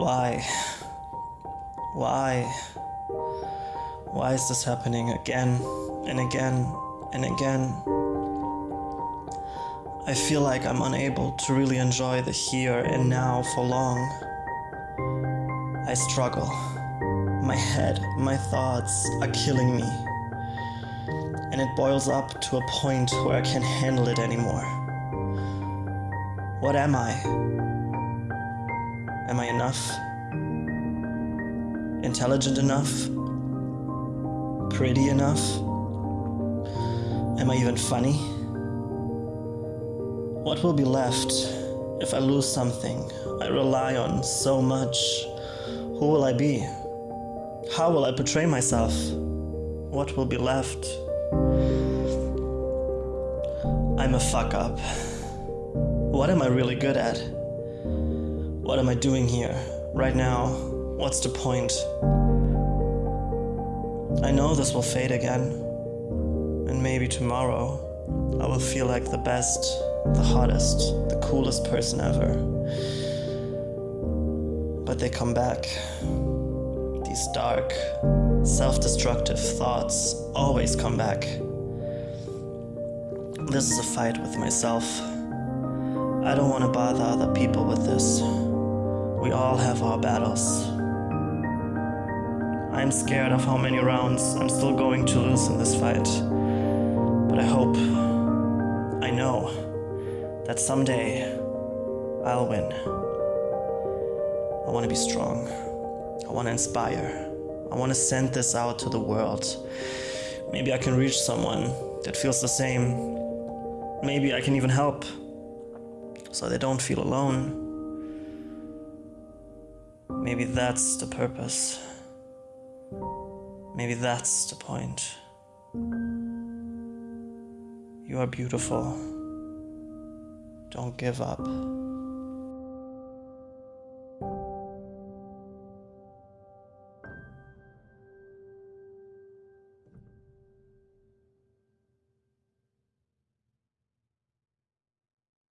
Why? Why? Why is this happening again and again and again? I feel like I'm unable to really enjoy the here and now for long. I struggle. My head, my thoughts are killing me. And it boils up to a point where I can't handle it anymore. What am I? Am I enough? Intelligent enough? Pretty enough? Am I even funny? What will be left if I lose something I rely on so much? Who will I be? How will I portray myself? What will be left? I'm a fuck up. What am I really good at? What am I doing here, right now? What's the point? I know this will fade again, and maybe tomorrow I will feel like the best, the hottest, the coolest person ever. But they come back. These dark, self destructive thoughts always come back. This is a fight with myself. I don't want to bother other people with this. We all have our battles. I'm scared of how many rounds I'm still going to lose in this fight. But I hope, I know, that someday I'll win. I want to be strong. I want to inspire. I want to send this out to the world. Maybe I can reach someone that feels the same. Maybe I can even help so they don't feel alone. Maybe that's the purpose. Maybe that's the point. You are beautiful. Don't give up.